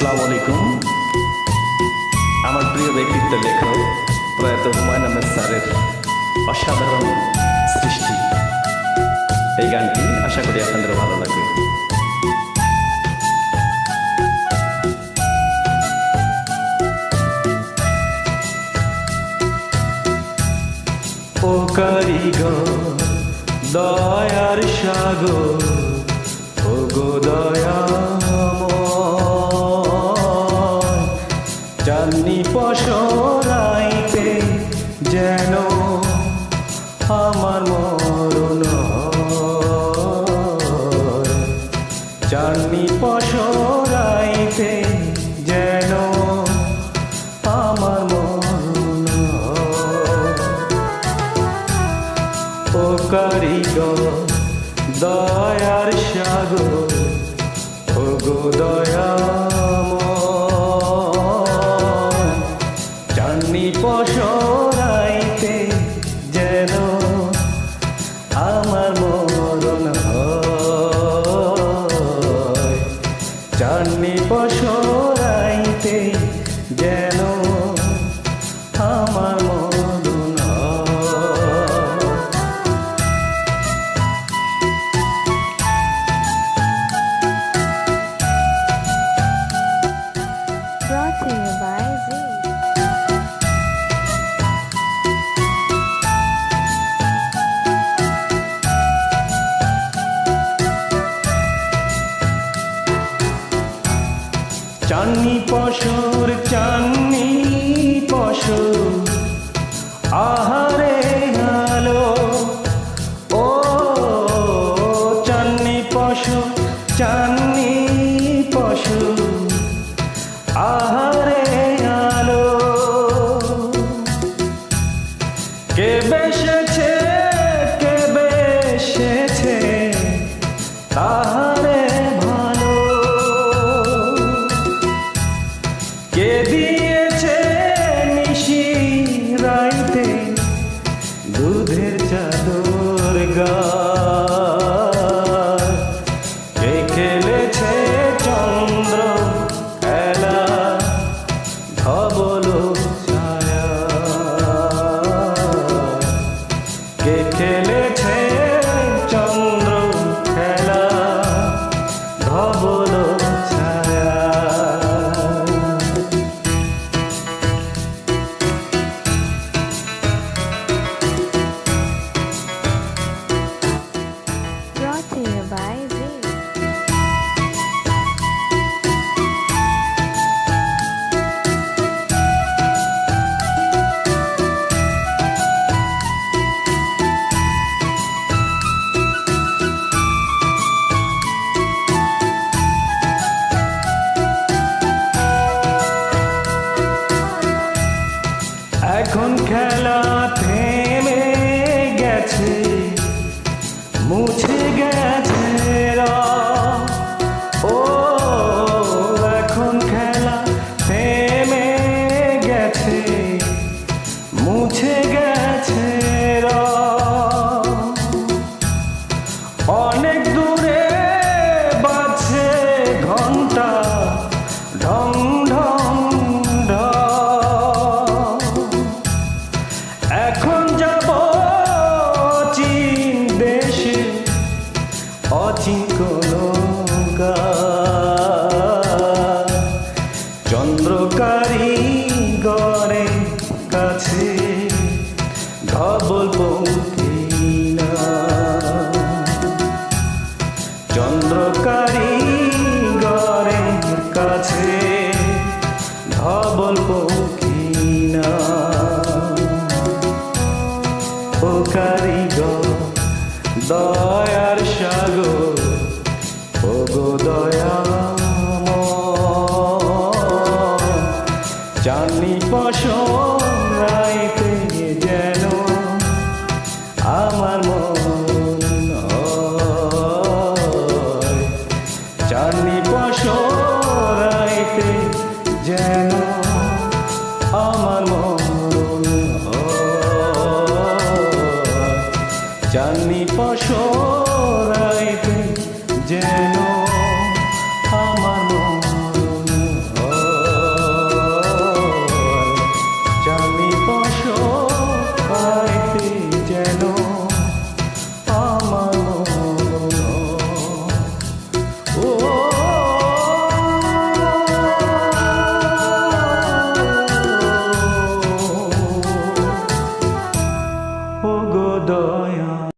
আসসালামু আলাইকুম। আমার প্রিয় ব্যক্তিত্ব লেখক, প্রয়াত হুমায়ুন আহমেদ স্যারের অসাধারণ সৃষ্টি। এই গানটি আশা করি আপনাদের ভালো লাগবে। ও কারিগর, দয়ার সাগর, ও গো দয়াময় পশরাইতে যেন আমার মরণ। চান্নি পশরাইতে যেন আমার মরণ ও কারিগর দয়ার সাগর ও গো দয়াময় চান্নি পশুর চান্নি পশু আহারে আলো ও চান্নি পশু চান্নি পশু আহারে 啊 গেছে মুছে গো দয়ার সাগর ও গো দয়া চাঁদনি পশম যেন আমার মন চাঁদনি পশম চাঁদনি পাশরাইতে যেন